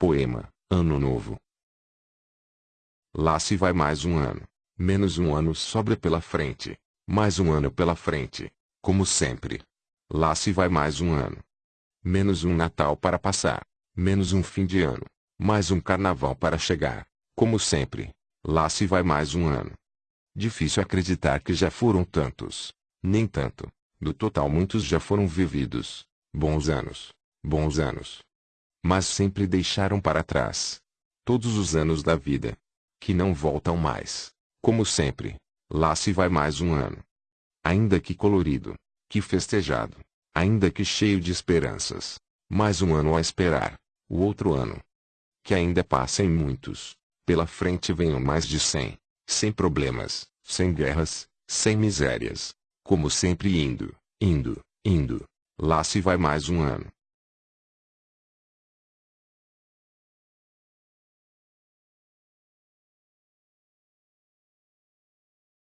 Poema, Ano Novo. Lá se vai mais um ano. Menos um ano sobra pela frente. Mais um ano pela frente. Como sempre. Lá se vai mais um ano. Menos um Natal para passar. Menos um fim de ano. Mais um carnaval para chegar. Como sempre. Lá se vai mais um ano. Difícil acreditar que já foram tantos. Nem tanto. Do total muitos já foram vividos. Bons anos. Bons anos. Mas sempre deixaram para trás. Todos os anos da vida. Que não voltam mais. Como sempre. Lá se vai mais um ano. Ainda que colorido. Que festejado. Ainda que cheio de esperanças. Mais um ano a esperar. O outro ano. Que ainda passem muitos. Pela frente venham mais de cem. Sem problemas, sem guerras, sem misérias. Como sempre indo, indo, indo. Lá se vai mais um ano.